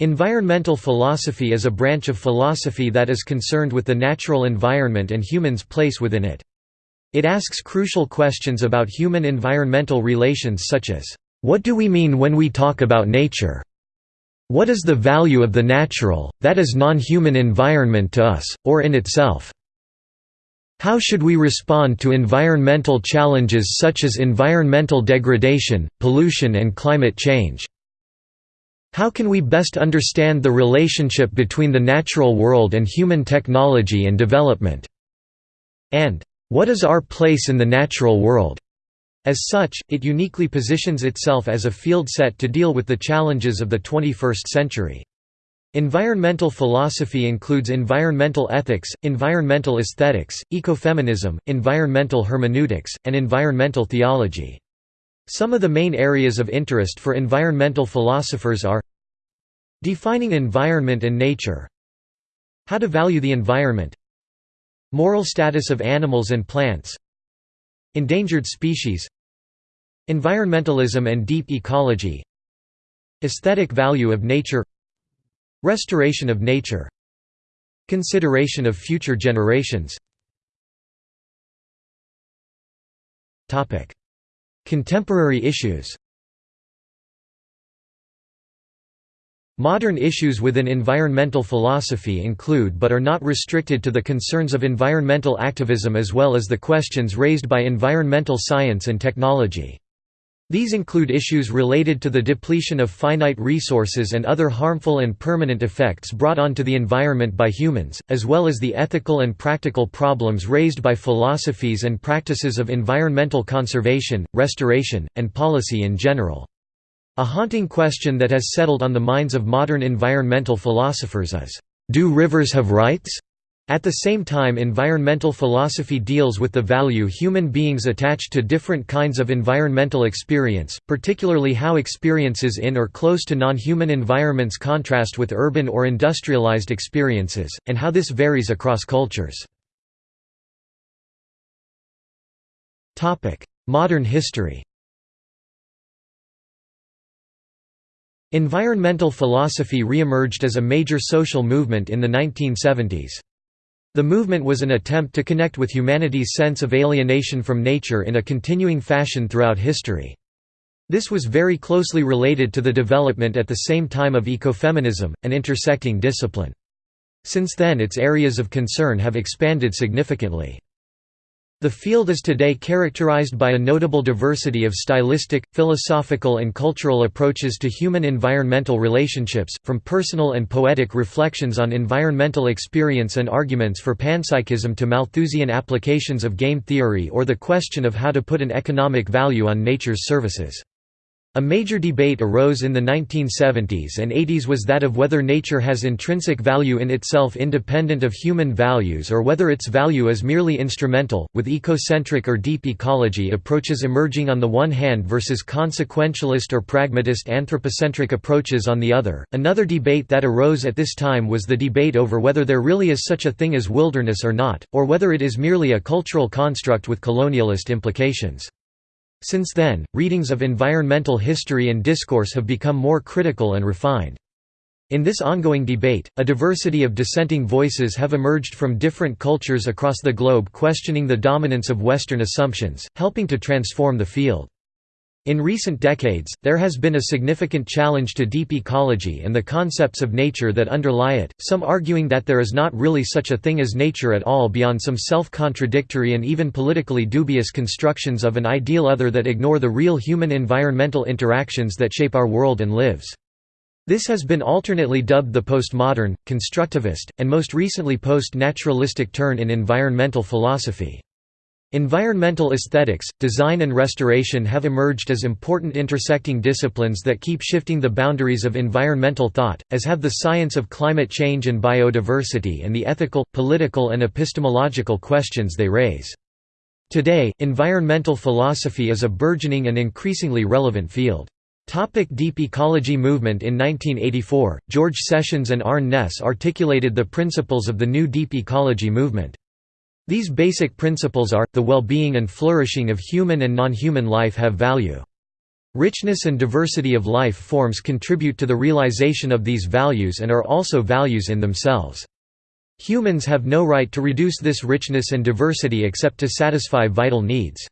Environmental philosophy is a branch of philosophy that is concerned with the natural environment and humans' place within it. It asks crucial questions about human-environmental relations such as, "...what do we mean when we talk about nature? What is the value of the natural, that is non-human environment to us, or in itself? How should we respond to environmental challenges such as environmental degradation, pollution and climate change?" How can we best understand the relationship between the natural world and human technology and development? And, what is our place in the natural world? As such, it uniquely positions itself as a field set to deal with the challenges of the 21st century. Environmental philosophy includes environmental ethics, environmental aesthetics, ecofeminism, environmental hermeneutics, and environmental theology. Some of the main areas of interest for environmental philosophers are Defining environment and nature How to value the environment Moral status of animals and plants Endangered species Environmentalism and deep ecology Aesthetic value of nature Restoration of nature Consideration of future generations Contemporary issues Modern issues within environmental philosophy include but are not restricted to the concerns of environmental activism as well as the questions raised by environmental science and technology. These include issues related to the depletion of finite resources and other harmful and permanent effects brought onto the environment by humans, as well as the ethical and practical problems raised by philosophies and practices of environmental conservation, restoration, and policy in general. A haunting question that has settled on the minds of modern environmental philosophers is, "'Do rivers have rights?' At the same time environmental philosophy deals with the value human beings attach to different kinds of environmental experience, particularly how experiences in or close to non-human environments contrast with urban or industrialized experiences, and how this varies across cultures. Modern history Environmental philosophy re-emerged as a major social movement in the 1970s. The movement was an attempt to connect with humanity's sense of alienation from nature in a continuing fashion throughout history. This was very closely related to the development at the same time of ecofeminism, an intersecting discipline. Since then its areas of concern have expanded significantly. The field is today characterized by a notable diversity of stylistic, philosophical and cultural approaches to human-environmental relationships, from personal and poetic reflections on environmental experience and arguments for panpsychism to Malthusian applications of game theory or the question of how to put an economic value on nature's services. A major debate arose in the 1970s and 80s was that of whether nature has intrinsic value in itself independent of human values or whether its value is merely instrumental, with ecocentric or deep ecology approaches emerging on the one hand versus consequentialist or pragmatist anthropocentric approaches on the other. Another debate that arose at this time was the debate over whether there really is such a thing as wilderness or not, or whether it is merely a cultural construct with colonialist implications. Since then, readings of environmental history and discourse have become more critical and refined. In this ongoing debate, a diversity of dissenting voices have emerged from different cultures across the globe questioning the dominance of Western assumptions, helping to transform the field. In recent decades, there has been a significant challenge to deep ecology and the concepts of nature that underlie it, some arguing that there is not really such a thing as nature at all beyond some self-contradictory and even politically dubious constructions of an ideal other that ignore the real human-environmental interactions that shape our world and lives. This has been alternately dubbed the postmodern, constructivist, and most recently post-naturalistic turn in environmental philosophy. Environmental aesthetics, design and restoration have emerged as important intersecting disciplines that keep shifting the boundaries of environmental thought, as have the science of climate change and biodiversity and the ethical, political and epistemological questions they raise. Today, environmental philosophy is a burgeoning and increasingly relevant field. Topic deep ecology movement In 1984, George Sessions and Arne Naess articulated the principles of the new deep ecology movement. These basic principles are, the well-being and flourishing of human and non-human life have value. Richness and diversity of life forms contribute to the realization of these values and are also values in themselves. Humans have no right to reduce this richness and diversity except to satisfy vital needs.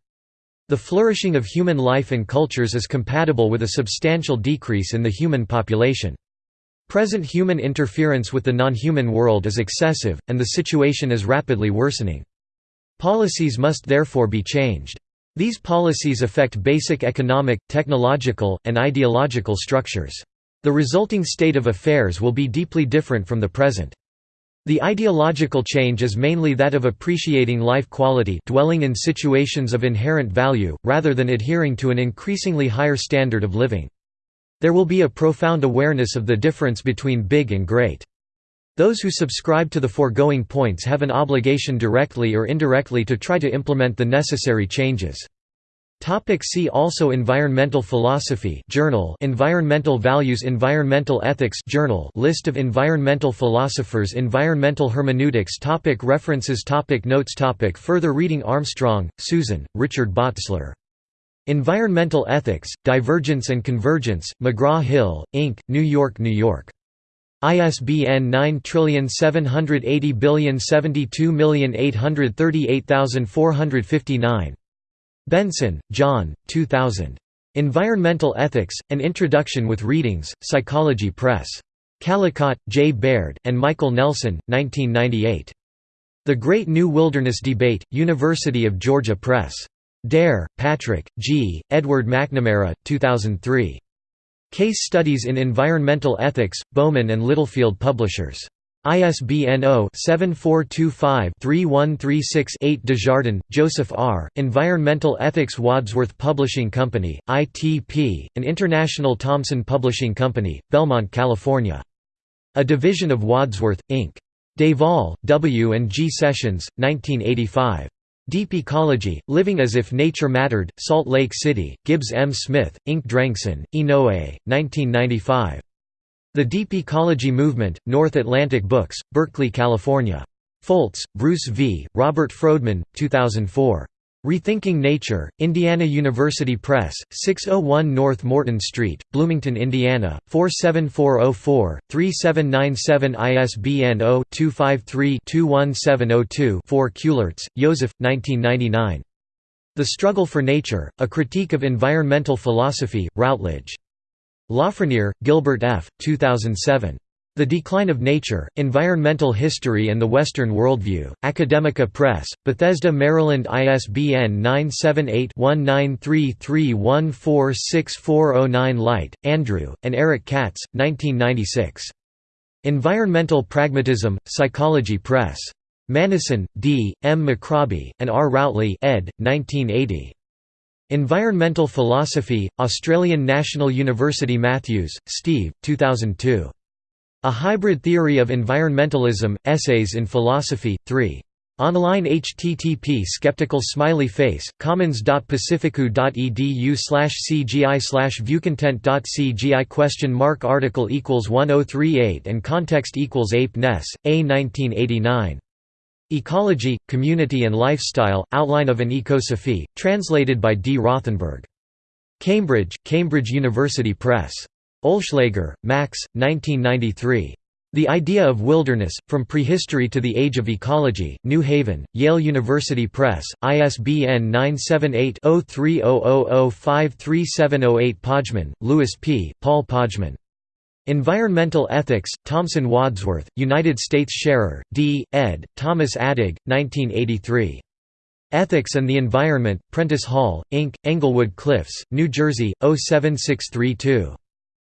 The flourishing of human life and cultures is compatible with a substantial decrease in the human population. Present human interference with the non-human world is excessive, and the situation is rapidly worsening. Policies must therefore be changed. These policies affect basic economic, technological, and ideological structures. The resulting state of affairs will be deeply different from the present. The ideological change is mainly that of appreciating life quality dwelling in situations of inherent value, rather than adhering to an increasingly higher standard of living. There will be a profound awareness of the difference between big and great. Those who subscribe to the foregoing points have an obligation directly or indirectly to try to implement the necessary changes. Topic see also Environmental philosophy journal Environmental values Environmental ethics journal List of environmental philosophers Environmental hermeneutics topic References topic Notes topic Further reading Armstrong, Susan, Richard Botzler. Environmental Ethics, Divergence and Convergence, McGraw-Hill, Inc., New York, New York. ISBN 97807288459. Benson, John, 2000. Environmental Ethics, An Introduction with Readings, Psychology Press. Callicott, J. Baird, and Michael Nelson, 1998. The Great New Wilderness Debate, University of Georgia Press. Dare, Patrick, G., Edward McNamara, 2003. Case Studies in Environmental Ethics, Rowman and Littlefield Publishers. ISBN 0-7425-3136-8 Desjardins, Joseph R., Environmental Ethics Wadsworth Publishing Company, ITP, an international Thomson Publishing Company, Belmont, California. A division of Wadsworth, Inc. Devall, W. and G. Sessions, 1985. Deep Ecology, Living as if Nature Mattered, Salt Lake City, Gibbs M. Smith, Inc. Drengson, Inoue, 1995. The Deep Ecology Movement, North Atlantic Books, Berkeley, California. Foltz, Bruce V., Robert Frodeman, 2004. Rethinking Nature, Indiana University Press, 601 North Morton Street, Bloomington, Indiana, 47404-3797 ISBN 0-253-21702-4 Keulartz, Joseph, 1999. The Struggle for Nature, A Critique of Environmental Philosophy, Routledge. Lafreniere, Gilbert F., 2007. The Decline of Nature, Environmental History and the Western Worldview, Academica Press, Bethesda, Maryland ISBN 978-1933146409 Light, Andrew, and Eric Katz, 1996. Environmental Pragmatism, Psychology Press. Mannison, D., M. McRobbie, and R. Routley ed., 1980. Environmental Philosophy, Australian National University Matthews, Steve, 2002. A Hybrid Theory of Environmentalism, Essays in Philosophy, 3. Online http skeptical smiley face, commons.pacificu.edu slash cgi slash viewcontent.cgi question mark article equals 1038 and context equals ape Naess, A 1989. Ecology, Community and Lifestyle, Outline of an Ecosophy, translated by D. Rothenberg. Cambridge, Cambridge University Press. Oelschlaeger, Max, 1993. The Idea of Wilderness, From Prehistory to the Age of Ecology, New Haven, Yale University Press, ISBN 978-0300053708 Pojman, Louis P., Paul Pojman. Environmental Ethics, Thomson Wadsworth, United States Scherer, D., ed., Thomas Attig, 1983. Ethics and the Environment, Prentice Hall, Inc., Englewood Cliffs, New Jersey, 07632.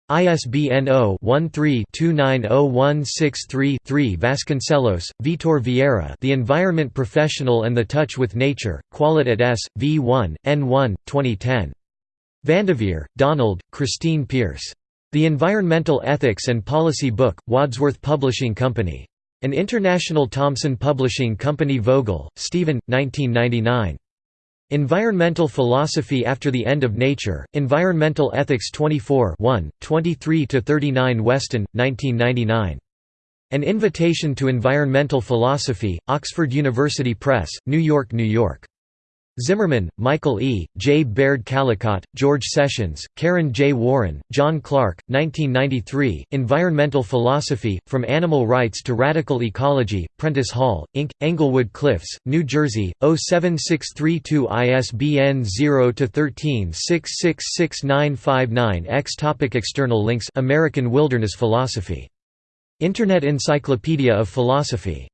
ISBN 0-13-290163-3 Vasconcelos, Vitor Vieira The Environment Professional and the Touch with Nature, Qualit S. V. 1, N1, 2010. Vandeveer, Donald, Christine Pierce. The Environmental Ethics and Policy Book, Wadsworth Publishing Company. An International Thomson Publishing Company Vogel, Stephen, 1999. Environmental Philosophy After the End of Nature, Environmental Ethics 24 23–39 Weston, 1999. An Invitation to Environmental Philosophy, Oxford University Press, New York, New York. Zimmerman, Michael E., J. Baird Callicott, George Sessions, Karen J. Warren, John Clark, 1993, Environmental Philosophy, From Animal Rights to Radical Ecology, Prentice Hall, Inc., Englewood Cliffs, New Jersey, 07632 ISBN 0-13-666959-X External links American Wilderness Philosophy. Internet Encyclopedia of Philosophy